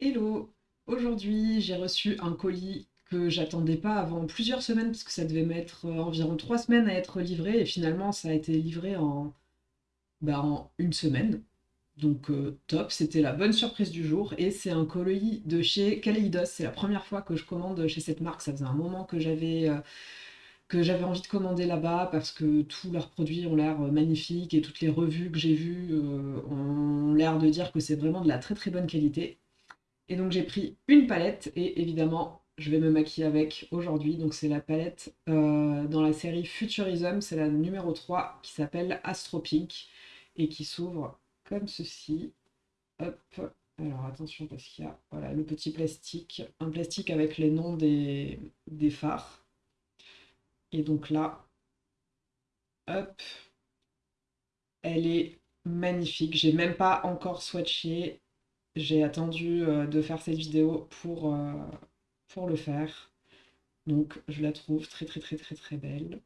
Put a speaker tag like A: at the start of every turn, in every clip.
A: Hello! Aujourd'hui, j'ai reçu un colis que j'attendais pas avant plusieurs semaines, parce que ça devait mettre euh, environ trois semaines à être livré, et finalement ça a été livré en, bah, en une semaine. Donc euh, top, c'était la bonne surprise du jour, et c'est un colis de chez Kaleidos. C'est la première fois que je commande chez cette marque, ça faisait un moment que j'avais euh, que j'avais envie de commander là-bas parce que tous leurs produits ont l'air magnifiques et toutes les revues que j'ai vues ont l'air de dire que c'est vraiment de la très très bonne qualité. Et donc j'ai pris une palette et évidemment je vais me maquiller avec aujourd'hui. Donc c'est la palette euh, dans la série Futurism, c'est la numéro 3 qui s'appelle Astro Pink et qui s'ouvre comme ceci. Hop, alors attention parce qu'il y a voilà, le petit plastique, un plastique avec les noms des, des phares. Et donc là, hop, elle est magnifique. J'ai même pas encore swatché j'ai attendu euh, de faire cette vidéo pour, euh, pour le faire. Donc je la trouve très très très très très belle.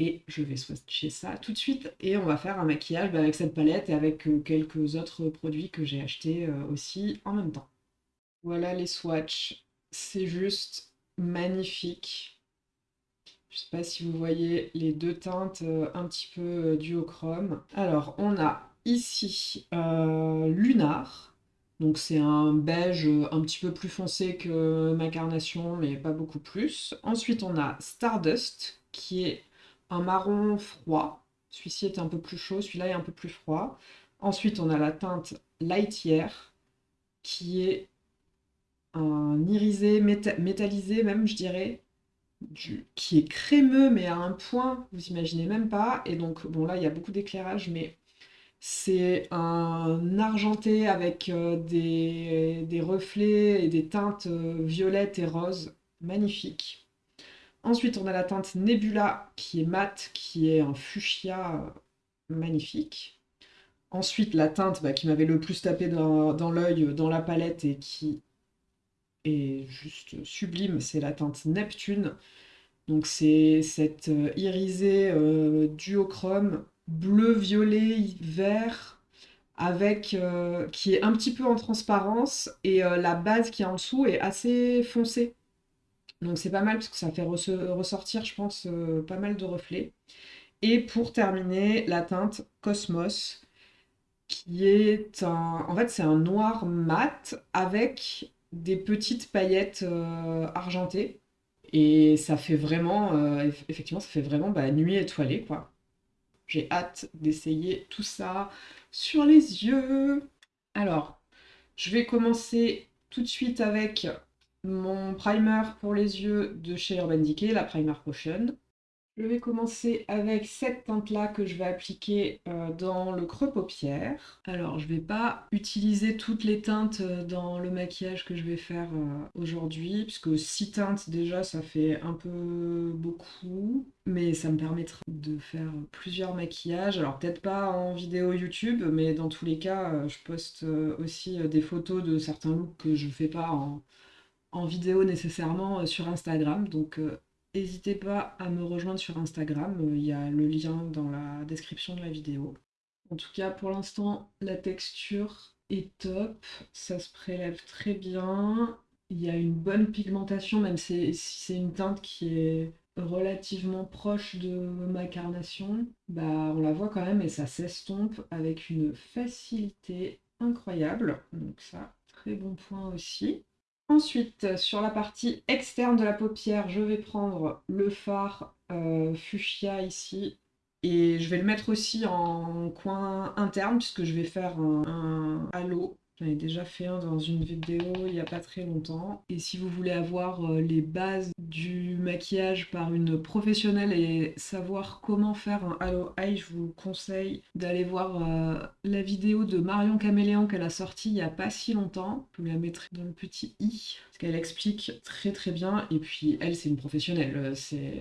A: Et je vais swatcher ça tout de suite. Et on va faire un maquillage avec cette palette et avec euh, quelques autres produits que j'ai achetés aussi en même temps. Voilà les swatchs. C'est juste magnifique. Je sais pas si vous voyez les deux teintes un petit peu duochrome. Alors, on a ici Lunar, donc c'est un beige euh, un petit peu plus foncé que ma carnation, mais pas beaucoup plus. Ensuite, on a Stardust, qui est un marron froid. Celui-ci est un peu plus chaud, celui-là est un peu plus froid. Ensuite, on a la teinte Lightyear, qui est un irisé métallisé même, je dirais, qui est crémeux, mais à un point, vous imaginez même pas. Et donc, bon là, il y a beaucoup d'éclairage, mais c'est un argenté avec euh, des, reflets et des teintes euh, violettes et roses, magnifiques. Ensuite, on a la teinte Nebula qui est mate, qui est un fuchsia euh, magnifique. Ensuite, la teinte bah, qui m'avait le plus tapé dans, dans l'œil, dans la palette et qui est juste sublime, c'est la teinte Neptune. Donc c'est cette irisée duochrome bleu, violet, vert, avec euh, qui est un petit peu en transparence et euh, la base qui est en dessous est assez foncée. Donc c'est pas mal parce que ça fait ressortir, je pense, euh, pas mal de reflets. Et pour terminer, la teinte Cosmos, qui est un... En fait, c'est un noir mat avec des petites paillettes argentées. Et ça fait vraiment, effectivement, ça fait vraiment bah, nuit étoilée, quoi. J'ai hâte d'essayer tout ça sur les yeux. Alors, je vais commencer tout de suite avec mon primer pour les yeux de chez Urban Decay, la Primer Potion. Je vais commencer avec cette teinte-là que je vais appliquer euh, dans le creux paupière. Alors, je ne vais pas utiliser toutes les teintes euh, dans le maquillage que je vais faire euh, aujourd'hui, puisque 6 teintes déjà, ça fait un peu beaucoup. Mais ça me permettra de faire plusieurs maquillages. Alors, peut-être pas en vidéo YouTube, mais dans tous les cas, je poste aussi des photos de certains looks que je ne fais pas en, en vidéo nécessairement sur Instagram. Donc, N'hésitez pas à me rejoindre sur Instagram, euh, il y a le lien dans la description de la vidéo. En tout cas, pour l'instant, la texture est top, ça se prélève très bien, il y a une bonne pigmentation, même si c'est une teinte qui est relativement proche de ma carnation, bah on la voit quand même et ça s'estompe avec une facilité incroyable. Donc ça, très bon point aussi. Ensuite, sur la partie externe de la paupière, je vais prendre le fard euh, ici. Et je vais le mettre aussi en coin interne puisque je vais faire un halo J'en ai déjà fait un dans une vidéo il n'y a pas très longtemps. Et si vous voulez avoir euh, les bases du maquillage par une professionnelle et savoir comment faire un halo eye, je vous conseille d'aller voir euh, la vidéo de Marion Caméléon qu'elle a sortie il n'y a pas si longtemps. Je vous la mettrai dans le petit i, parce qu'elle explique très très bien. Et puis elle, c'est une professionnelle. Euh,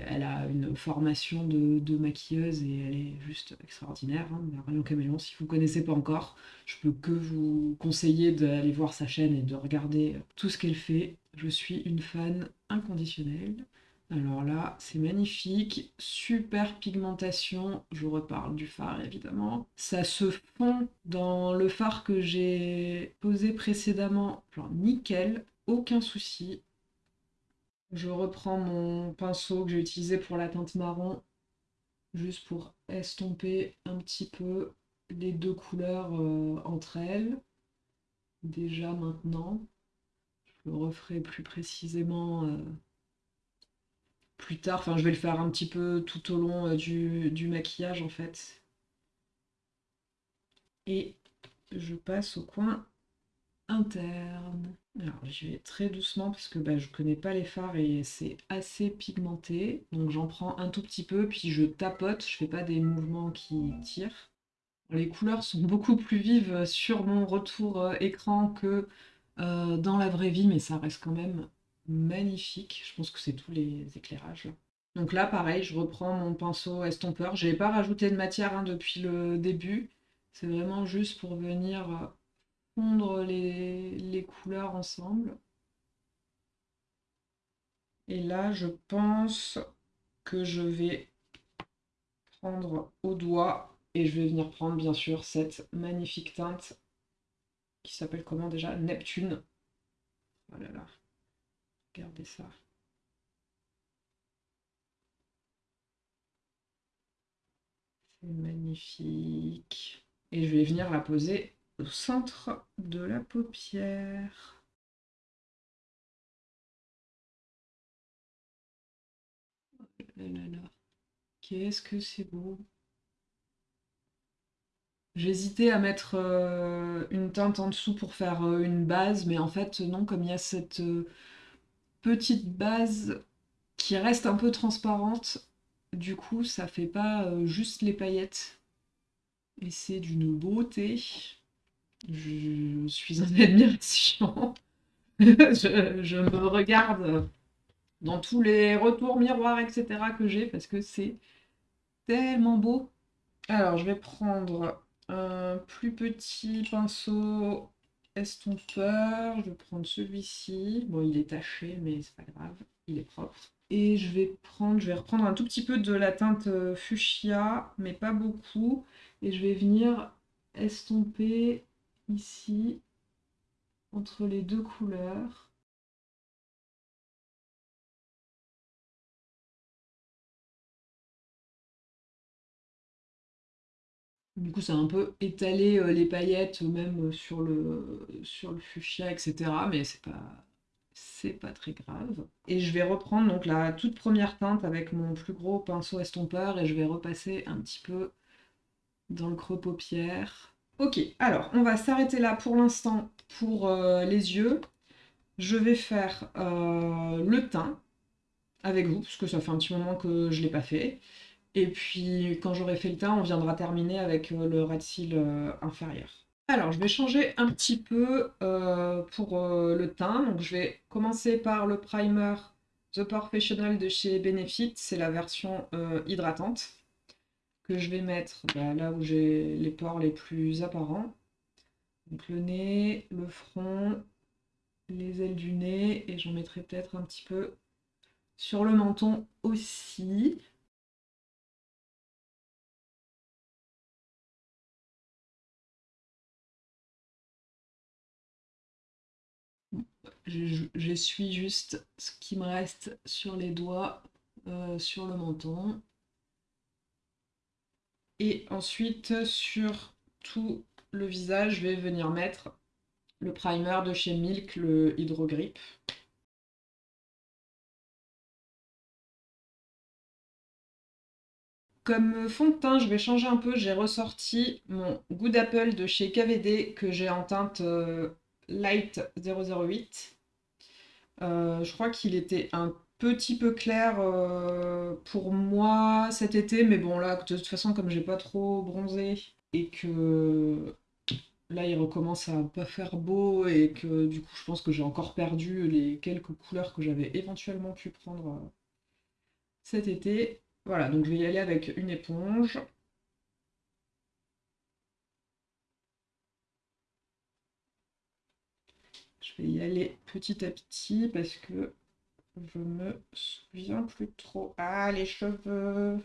A: elle a une formation de, maquilleuse et elle est juste extraordinaire. Hein. Marion Caméléon, si vous ne connaissez pas encore, je peux que vous conseiller d'aller voir sa chaîne et de regarder tout ce qu'elle fait. Je suis une fan inconditionnelle. Alors là, c'est magnifique, super pigmentation, je reparle du fard évidemment. Ça se fond dans le fard que j'ai posé précédemment, nickel, aucun souci. Je reprends mon pinceau que j'ai utilisé pour la teinte marron, juste pour estomper un petit peu les deux couleurs euh, entre elles. Déjà maintenant, je le referai plus précisément euh, plus tard. Enfin, je vais le faire un petit peu tout au long euh, du, du maquillage en fait. Et je passe au coin interne. Alors je vais très doucement parce que bah, je connais pas les fards et c'est assez pigmenté. Donc j'en prends un tout petit peu, puis je tapote, je fais pas des mouvements qui tirent. Les couleurs sont beaucoup plus vives sur mon retour euh, écran que euh, dans la vraie vie, mais ça reste quand même magnifique. Je pense que c'est tous les éclairages. Donc là, pareil, je reprends mon pinceau estompeur. Je n'ai pas rajouté de matière hein, depuis le début. C'est vraiment juste pour venir euh, fondre les, couleurs ensemble. Et là, je pense que je vais prendre au doigt et je vais venir prendre bien sûr cette magnifique teinte qui s'appelle comment déjà? Neptune. Oh là là, regardez ça. C'est magnifique. Et je vais venir la poser au centre de la paupière. Oh là. Qu'est-ce que c'est beau. J'hésitais à mettre euh, une teinte en dessous pour faire euh, une base, mais en fait non, comme il y a cette euh, petite base qui reste un peu transparente, du coup ça fait pas juste les paillettes. Et c'est d'une beauté. Je suis en admiration. je, me regarde dans tous les retours miroirs, etc. que j'ai parce que c'est tellement beau. Alors, je vais prendre un plus petit pinceau estompeur. Je vais prendre celui-ci. Bon, il est taché, mais c'est pas grave, il est propre. Et je vais prendre, je vais reprendre un tout petit peu de la teinte euh, fuchsia, mais pas beaucoup. Et je vais venir estomper ici entre les deux couleurs. Du coup, ça a un peu étalé euh, les paillettes, même sur le, sur le fuchsia, etc. Mais c'est pas, c'est pas très grave. Et je vais reprendre donc la toute première teinte avec mon plus gros pinceau estompeur et je vais repasser un petit peu dans le creux paupière. Ok, alors on va s'arrêter là pour l'instant pour euh, les yeux. Je vais faire euh, le teint avec vous, parce que ça fait un petit moment que je ne l'ai pas fait. Et puis, quand j'aurai fait le teint, on viendra terminer avec euh, le ras de cils euh, inférieur. Alors, je vais changer un petit peu euh, pour le teint. Donc, je vais commencer par le primer The Professional de chez Benefit. C'est la version hydratante que je vais mettre bah, là où j'ai les pores les plus apparents. Donc, le nez, le front, les ailes du nez. Et j'en mettrai peut-être un petit peu sur le menton aussi. J'essuie juste ce qui me reste sur les doigts, euh, sur le menton. Et ensuite, sur tout le visage, je vais venir mettre le primer de chez Milk, le Hydro Grip. Comme fond de teint, je vais changer un peu. J'ai ressorti mon Good Apple de chez KVD que j'ai en teinte euh, Light 008. Euh, je crois qu'il était un petit peu clair euh, pour moi cet été, mais bon là, de toute façon, comme j'ai pas trop bronzé et que là il recommence à pas faire beau et que du coup je pense que j'ai encore perdu les quelques couleurs que j'avais éventuellement pu prendre euh, cet été. Voilà, donc je vais y aller avec une éponge. Y aller petit à petit parce que Je me souviens plus trop. Ah, les cheveux.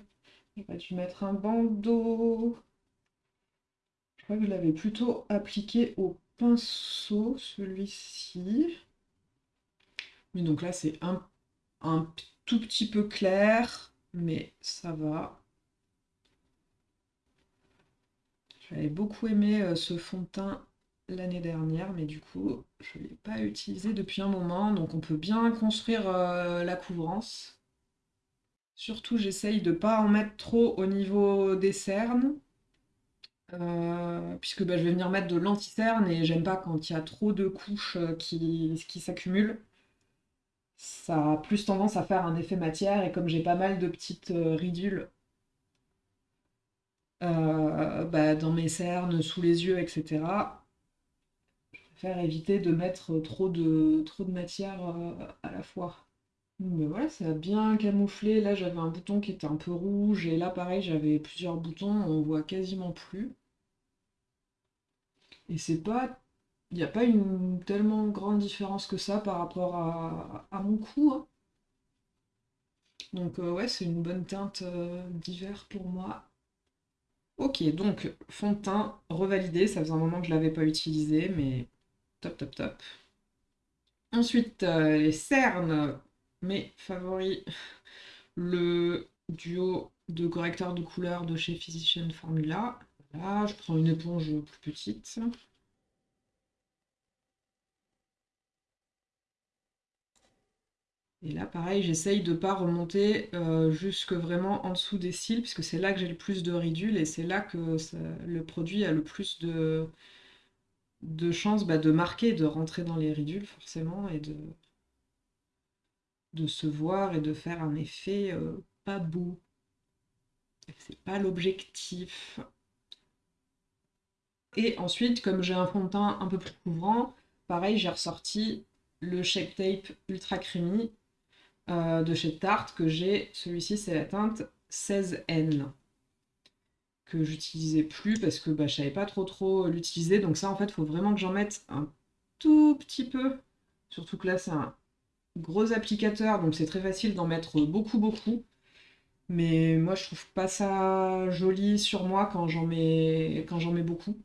A: J'aurais dû mettre un bandeau. Je crois que je l'avais plutôt appliqué au pinceau, celui-ci. Mais donc là, c'est un, un tout petit peu clair, mais ça va. J'avais beaucoup aimé euh, ce fond de teint l'année dernière, mais du coup, je ne l'ai pas utilisé depuis un moment, donc on peut bien construire euh, la couvrance. Surtout, j'essaye de ne pas en mettre trop au niveau des cernes, euh, puisque bah, je vais venir mettre de l'anti-cerne et j'aime pas quand il y a trop de couches qui, qui s'accumulent. Ça a plus tendance à faire un effet matière, et comme j'ai pas mal de petites ridules euh, bah, dans mes cernes, sous les yeux, etc. Préfère éviter de mettre trop de, trop de matière euh, à la fois. Mais voilà, ça a bien camouflé. Là, j'avais un bouton qui était un peu rouge, et là, pareil, j'avais plusieurs boutons, on voit quasiment plus. Et c'est pas... Il n'y a pas une tellement grande différence que ça par rapport à, mon cou. Hein. Donc euh, ouais, c'est une bonne teinte d'hiver pour moi. Ok, donc fond de teint revalidé, ça faisait un moment que je ne l'avais pas utilisé, mais top, top, top. Ensuite, euh, les cernes, mes favoris, le duo de correcteurs de couleur de chez Physician Formula. Là, je prends une éponge plus petite. Et là, pareil, j'essaye de ne pas remonter euh, jusque vraiment en dessous des cils, puisque c'est là que j'ai le plus de ridules et c'est là que le produit a le plus de, de chances bah, de marquer, de rentrer dans les ridules forcément, et de, de se voir et de faire un effet euh, pas beau. C'est pas l'objectif. Et ensuite, comme j'ai un fond de teint un peu plus couvrant, pareil, j'ai ressorti le Shape Tape Ultra Creamy euh, de chez Tarte que j'ai. Celui-ci, c'est la teinte 16N que j'utilisais plus parce que bah, je savais pas trop trop l'utiliser. Donc ça, en fait, faut vraiment que j'en mette un tout petit peu. Surtout que là, c'est un gros applicateur, donc c'est très facile d'en mettre beaucoup, beaucoup. Mais moi, je trouve pas ça joli sur moi quand j'en mets, quand j'en mets beaucoup.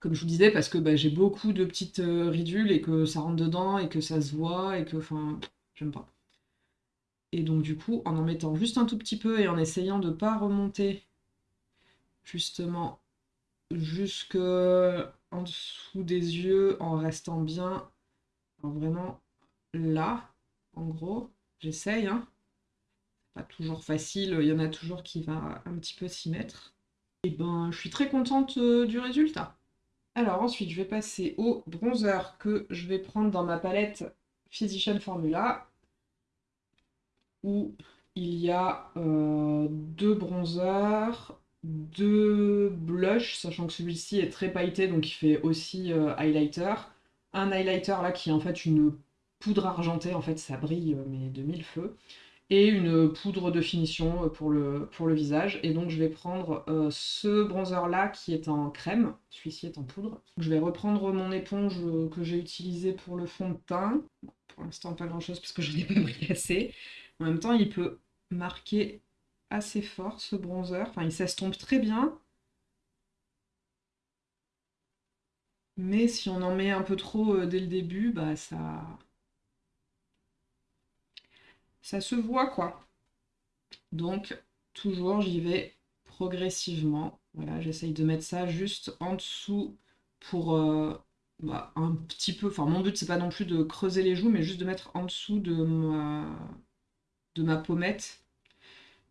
A: Comme je vous disais, parce que bah, j'ai beaucoup de petites euh, ridules et que ça rentre dedans et que ça se voit et que, enfin, j'aime pas. Et donc du coup, en en mettant juste un tout petit peu et en essayant de pas remonter justement jusque en dessous des yeux, en restant bien vraiment là, en gros, j'essaye, hein. Pas toujours facile, il y en a toujours qui va un petit peu s'y mettre. Et ben, je suis très contente euh, du résultat. Alors ensuite, je vais passer au bronzer que je vais prendre dans ma palette Physician Formula où il y a euh, deux bronzers, deux blushs, sachant que celui-ci est très pailleté, donc il fait aussi euh, highlighter. Un highlighter là qui est en fait une poudre argentée, en fait ça brille euh, mais de mille feux. Et une poudre de finition pour le, pour le visage. Et donc je vais prendre ce bronzer là qui est en crème, celui-ci est en poudre. Je vais reprendre mon éponge que j'ai utilisée pour le fond de teint. Pour l'instant pas grand chose parce que je n'ai pas pris assez. En même temps, il peut marquer assez fort ce bronzer. Enfin, il s'estompe très bien. Mais si on en met un peu trop euh, dès le début, bah ça... Ça se voit, quoi. Donc, toujours, j'y vais progressivement. Voilà, j'essaye de mettre ça juste en dessous pour euh, bah, un petit peu... Enfin, mon but, c'est pas non plus de creuser les joues, mais juste de mettre en dessous de ma de ma pommette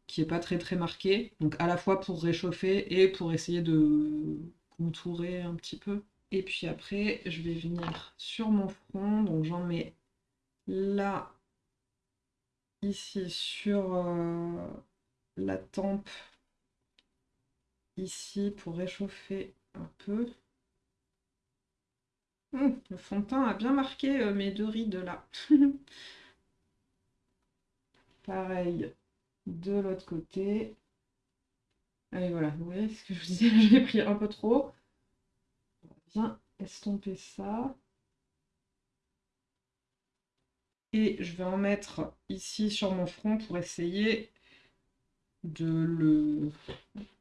A: qui est pas très très marquée. Donc à la fois pour réchauffer et pour essayer de contourer un petit peu. Et puis après, je vais venir sur mon front. Donc j'en mets là, ici sur euh, la tempe, ici pour réchauffer un peu. Hum, le fond de teint a bien marqué euh, mes deux rides là. Pareil de l'autre côté. Allez, voilà, vous voyez ce que je vous disais, j'ai pris un peu trop. On va bien estomper ça. Et je vais en mettre ici sur mon front pour essayer de le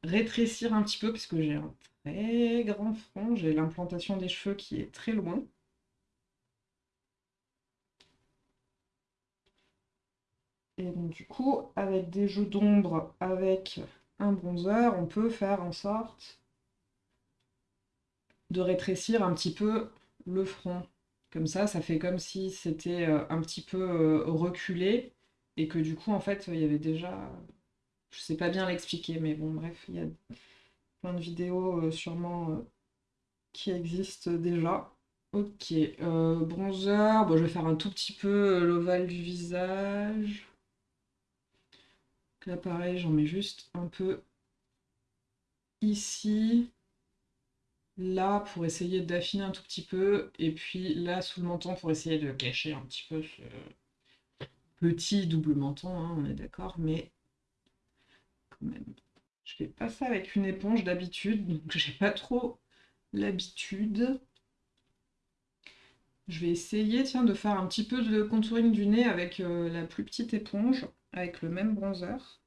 A: rétrécir un petit peu parce que j'ai un très grand front, j'ai l'implantation des cheveux qui est très loin. Et donc du coup, avec des jeux d'ombre, avec un bronzer, on peut faire en sorte de rétrécir un petit peu le front. Comme ça, ça fait comme si c'était euh, un petit peu euh, reculé et que du coup, en fait, il y avait déjà... Je sais pas bien l'expliquer, mais bon, bref, il y a plein de vidéos euh, sûrement qui existent déjà. Ok, bronzer, bon, je vais faire un tout petit peu l'ovale du visage. Là, pareil, j'en mets juste un peu ici là pour essayer d'affiner un tout petit peu, et puis là sous le menton pour essayer de cacher un petit peu ce petit double menton, hein, on est d'accord, mais quand même. Je fais pas ça avec une éponge d'habitude, donc j'ai pas trop l'habitude. Je vais essayer tiens, de faire un petit peu de contouring du nez avec euh, la plus petite éponge, avec le même bronzer.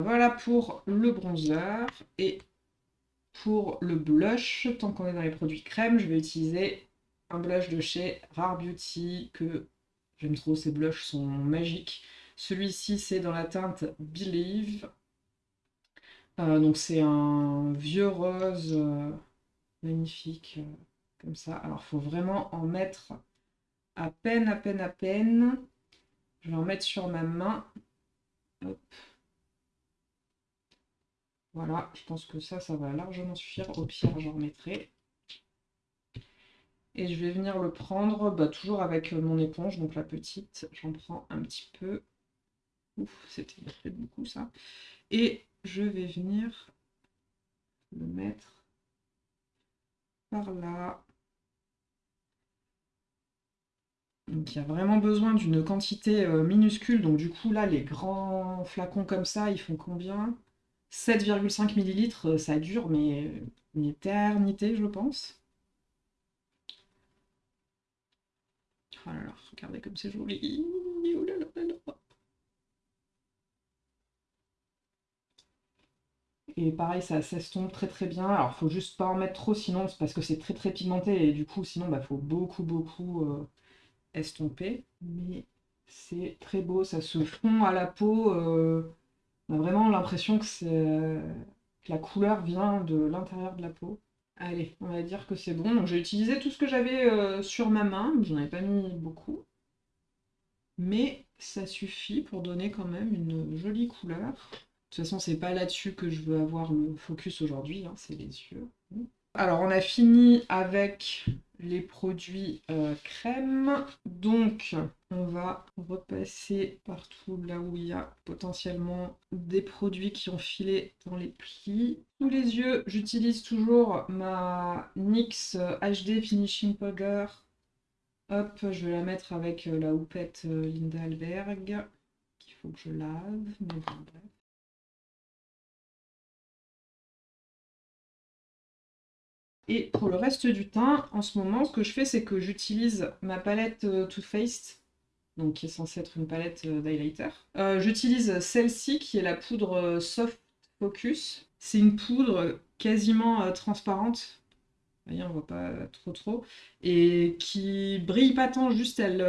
A: Voilà pour le bronzer. Et pour le blush, tant qu'on est dans les produits crème, je vais utiliser un blush de chez Rare Beauty que j'aime trop, ces blushs sont magiques. Celui-ci, c'est dans la teinte Believe. Euh, donc c'est un vieux rose euh, magnifique, euh, comme ça. Alors il faut vraiment en mettre à peine, à peine, à peine. Je vais en mettre sur ma main. Voilà, je pense que ça, ça va largement suffire. Au pire, j'en remettrai. Et je vais venir le prendre bah, toujours avec mon éponge, donc la petite. J'en prends un petit peu. C'était beaucoup ça. Et je vais venir le mettre par là. Donc il y a vraiment besoin d'une quantité euh, minuscule. Donc du coup là, les grands flacons comme ça, ils font combien? 7,5 millilitres, euh, ça dure, mais une éternité, je pense. Oh là là, regardez comme c'est joli. Et pareil, ça s'estompe très très bien. Alors, faut juste pas en mettre trop, sinon, parce que c'est très très pigmenté. Et du coup, sinon, bah, faut beaucoup beaucoup euh, estomper. Mais c'est très beau, ça se fond à la peau. Euh, on a vraiment l'impression que, la couleur vient de l'intérieur de la peau. Allez, on va dire que c'est bon. Donc j'ai utilisé tout ce que j'avais euh, sur ma main, j'en avais pas mis beaucoup. Mais ça suffit pour donner quand même une jolie couleur. De toute façon, c'est pas là-dessus que je veux avoir le focus aujourd'hui, hein, c'est les yeux. Alors, on a fini avec les produits euh, crème. Donc, on va repasser partout là où il y a potentiellement des produits qui ont filé dans les plis. Sous les yeux, j'utilise toujours ma NYX HD Finishing Powder. Hop, je vais la mettre avec euh, la houppette euh, Linda Alberg, qu'il faut que je lave, mais bon, bref. Et pour le reste du teint, en ce moment, ce que je fais, c'est que j'utilise ma palette euh, Too Faced, donc qui est censée être une palette euh, d'highlighter. Euh, j'utilise celle-ci, qui est la poudre Soft Focus. C'est une poudre quasiment transparente, vous voyez, on voit pas trop trop, et qui brille pas tant, juste elle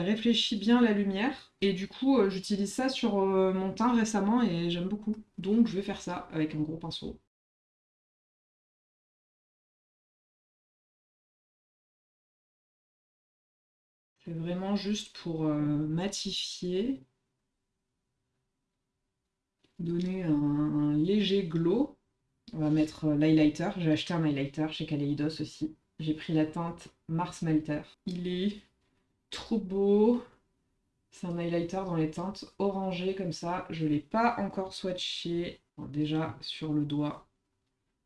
A: réfléchit bien la lumière. Et du coup, j'utilise ça sur mon teint récemment et j'aime beaucoup. Donc je vais faire ça avec un gros pinceau. C'est vraiment juste pour euh, matifier, donner un, léger glow. On va mettre euh, l'highlighter. J'ai acheté un highlighter chez Kaleidos aussi. J'ai pris la teinte Mars Melter. Il est trop beau. C'est un highlighter dans les teintes orangées comme ça. Je ne l'ai pas encore swatché. déjà sur le doigt,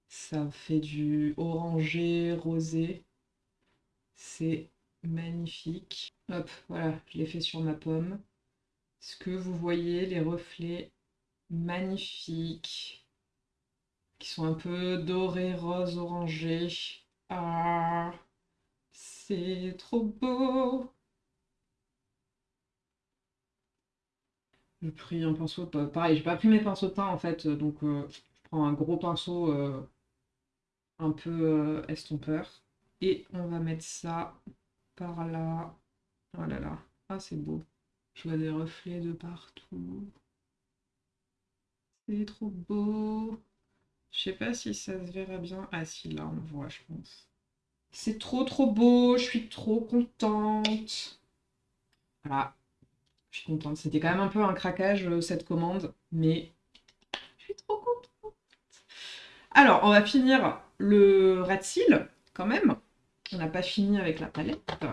A: ça fait du orangé, rosé. C'est magnifique. Hop, voilà, je l'ai fait sur ma pomme. Ce que vous voyez, les reflets magnifiques, qui sont un peu dorés, rose, orangés? Ah, c'est trop beau. Je pris un pinceau, pareil, j'ai pas pris mes pinceaux de teint en fait, donc euh, je prends un gros pinceau euh, un peu euh, estompeur. Et on va mettre ça par là. Oh là là, ah c'est beau. Je vois des reflets de partout. C'est trop beau. Je sais pas si ça se verra bien. Ah si, là on voit, je pense. C'est trop trop beau, je suis trop contente. Voilà, je suis contente. C'était quand même un peu un craquage euh, cette commande, mais je suis trop contente. Alors, on va finir le red seal quand même. On n'a pas fini avec la palette.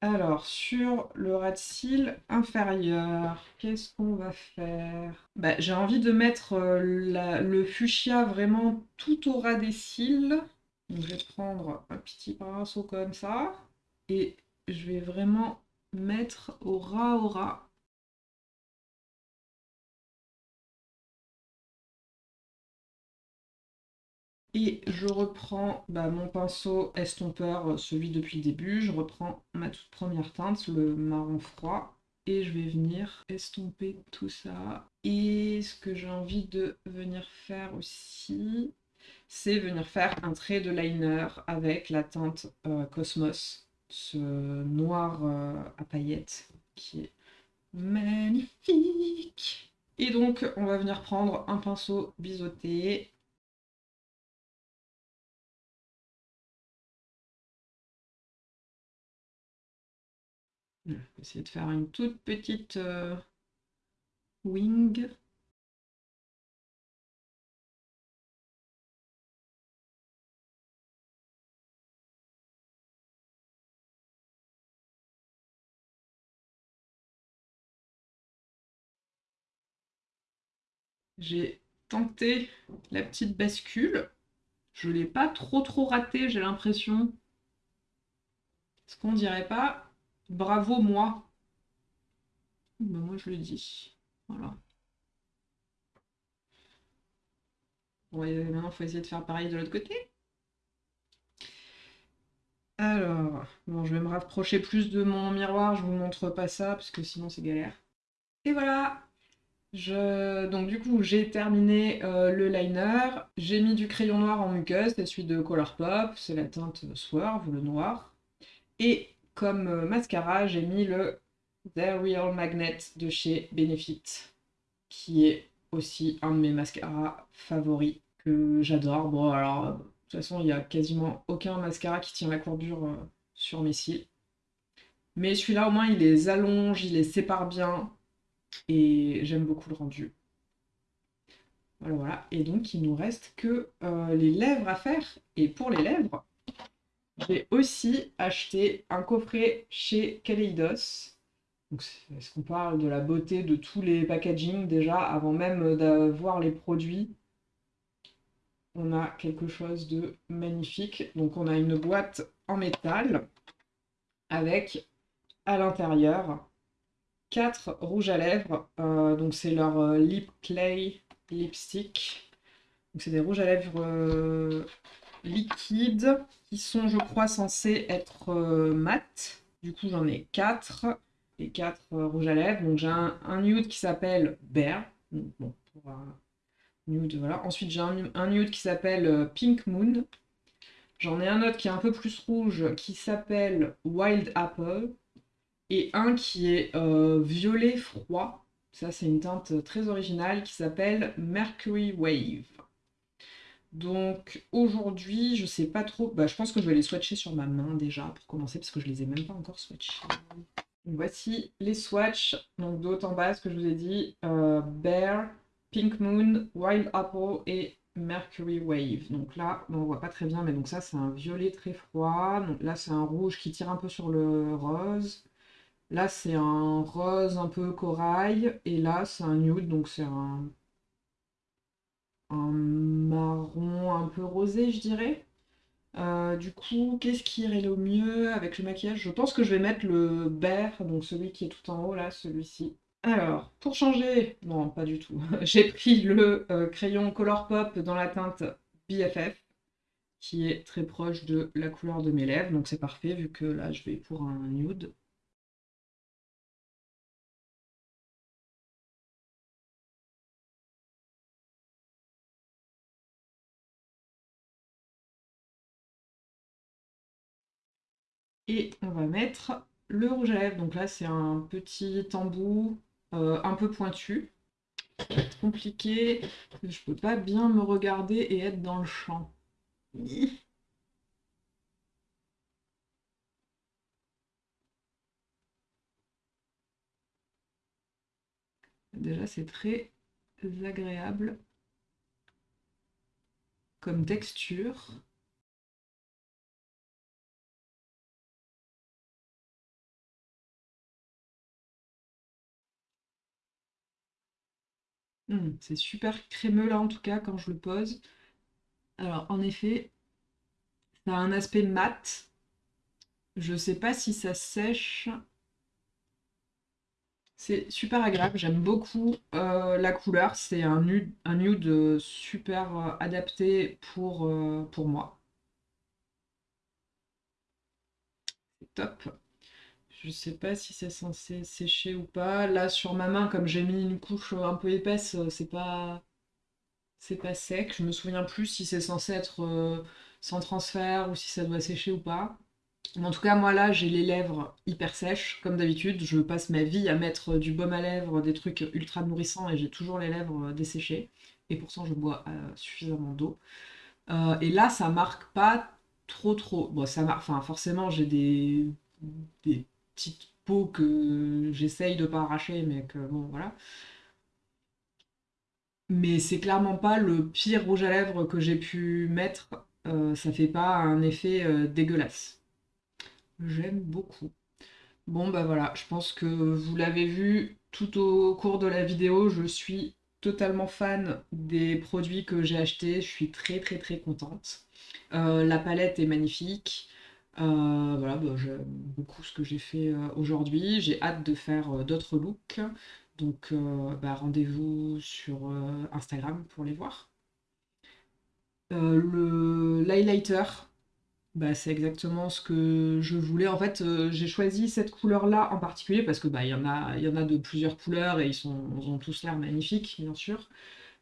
A: Alors, sur le red seal inférieur, qu'est-ce qu'on va faire? Bah, J'ai envie de mettre euh, le fuchsia vraiment tout au ras des cils. je vais prendre un petit pinceau comme ça. Et je vais vraiment mettre au ras au ras. Et je reprends bah, mon pinceau estompeur, euh, celui depuis le début. Je reprends ma toute première teinte, le marron froid. Et je vais venir estomper tout ça. Et ce que j'ai envie de venir faire aussi, c'est venir faire un trait de liner avec la teinte euh, Cosmos. Ce noir euh, à paillettes qui est magnifique. Et donc, on va venir prendre un pinceau biseauté Je vais essayer de faire une toute petite euh, wing. J'ai tenté la petite bascule. Je ne l'ai pas trop trop raté, j'ai l'impression. Ce qu'on dirait pas Bravo moi. Ben, moi je le dis. Voilà. Bon, maintenant il faut essayer de faire pareil de l'autre côté. Alors, bon, je vais me rapprocher plus de mon miroir, je vous montre pas ça, parce que sinon c'est galère. Et voilà je... Donc du coup, j'ai terminé euh, le liner, j'ai mis du crayon noir en muqueuse, c'est celui de Colourpop, c'est la teinte Swerve, le noir. Et comme euh, mascara, j'ai mis le The Real Magnet de chez Benefit, qui est aussi un de mes mascaras favoris que j'adore. Bon, alors, de toute façon, il n'y a quasiment aucun mascara qui tient la courbure euh, sur mes cils. Mais celui-là, au moins, il les allonge, il les sépare bien. Et j'aime beaucoup le rendu. Voilà, voilà. Et donc, il nous reste que euh, les lèvres à faire. Et pour les lèvres, j'ai aussi acheté un coffret chez Kaleidos. Est-ce qu'on parle de la beauté de tous les packaging déjà avant même d'avoir les produits? On a quelque chose de magnifique. Donc on a une boîte en métal avec à l'intérieur quatre rouges à lèvres. Euh, donc c'est leur euh, Lip Clay Lipstick. Donc c'est des rouges à lèvres euh, liquides qui sont, je crois, censés être euh, mat. Du coup, j'en ai 4. Les 4 euh, rouges à lèvres. Donc, j'ai un, nude qui s'appelle Bear. bon, pour un nude, voilà. Ensuite, j'ai un, nude qui s'appelle euh, Pink Moon. J'en ai un autre qui est un peu plus rouge qui s'appelle Wild Apple. Et un qui est violet froid. Ça, c'est une teinte très originale qui s'appelle Mercury Wave. Donc aujourd'hui, je sais pas trop. Bah, je pense que je vais les swatcher sur ma main déjà pour commencer parce que je les ai même pas encore swatchés. voici les swatchs. Donc de en bas, ce que je vous ai dit euh, Bear, Pink Moon, Wild Apple et Mercury Wave. Donc là, on voit pas très bien, mais donc ça c'est un violet très froid. Là c'est un rouge qui tire un peu sur le rose. Là c'est un rose un peu corail. Et là c'est un nude, donc c'est un marron un peu rosé, je dirais. Euh, du coup, qu'est-ce qui irait le mieux avec le maquillage? Je pense que je vais mettre le bear, donc celui qui est tout en haut là, celui-ci. Alors, pour changer, non, pas du tout. J'ai pris le euh, crayon Colourpop dans la teinte BFF, qui est très proche de la couleur de mes lèvres, donc c'est parfait vu que là je vais pour un nude. Et on va mettre le rouge à lèvres. Donc là, c'est un petit embout euh, un peu pointu. Compliqué. Je peux pas bien me regarder et être dans le champ. Déjà, c'est très agréable comme texture. Mmh, c'est super crémeux là en tout cas quand je le pose. Alors en effet, ça a un aspect mat. Je sais pas si ça sèche. C'est super agréable, j'aime beaucoup euh, la couleur. C'est un nude, un nude super euh, adapté pour, euh, pour moi. C'est top. Je sais pas si c'est censé sécher ou pas. Là, sur ma main, comme j'ai mis une couche un peu épaisse, euh, c'est pas... C'est pas sec. Je me souviens plus si c'est censé être euh, sans transfert ou si ça doit sécher ou pas. en tout cas, moi là, j'ai les lèvres hyper sèches, comme d'habitude. Je passe ma vie à mettre du baume à lèvres, des trucs ultra nourrissants, et j'ai toujours les lèvres euh, desséchées. Et pourtant, je bois suffisamment d'eau. et là, ça marque pas trop trop. Bon, ça marque... Enfin, forcément, j'ai des petite peau que j'essaye de pas arracher, mais que bon, voilà. Mais c'est clairement pas le pire rouge à lèvres que j'ai pu mettre. Euh, ça fait pas un effet euh, dégueulasse. J'aime beaucoup. Bon bah voilà, je pense que vous l'avez vu tout au cours de la vidéo, je suis totalement fan des produits que j'ai achetés, je suis très très très contente. Euh, la palette est magnifique, euh, voilà, bah, j'aime beaucoup ce que j'ai fait euh, aujourd'hui. J'ai hâte de faire euh, d'autres looks. Donc bah, rendez-vous sur Instagram pour les voir. le l'highlighter, bah, c'est exactement ce que je voulais. En fait, j'ai choisi cette couleur-là en particulier parce que bah, y en a, y en a de plusieurs couleurs et ils, sont, ils ont tous l'air magnifiques, bien sûr.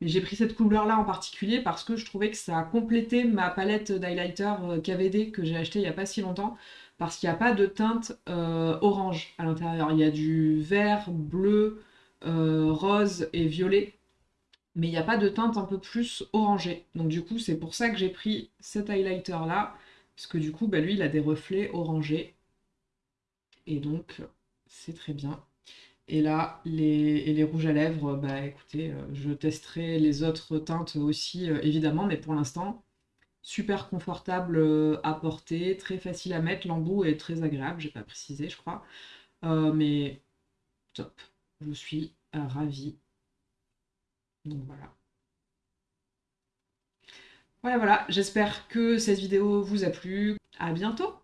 A: Mais j'ai pris cette couleur-là en particulier parce que je trouvais que ça a complété ma palette d'highlighter euh, KVD que j'ai acheté il n'y a pas si longtemps. Parce qu'il n'y a pas de teinte euh, orange à l'intérieur. Il y a du vert, bleu, euh, rose et violet. Mais il n'y a pas de teinte un peu plus orangée. Donc du coup, c'est pour ça que j'ai pris cet highlighter-là. Parce que du coup, bah, lui, il a des reflets orangés. Et donc, c'est très bien. Et là, les, rouges à lèvres, bah écoutez, euh, je testerai les autres teintes aussi, euh, évidemment, mais pour l'instant, super confortable euh, à porter, très facile à mettre, l'embout est très agréable, j'ai pas précisé, je crois. mais top, je suis ravie. Donc voilà. Voilà, voilà, j'espère que cette vidéo vous a plu. À bientôt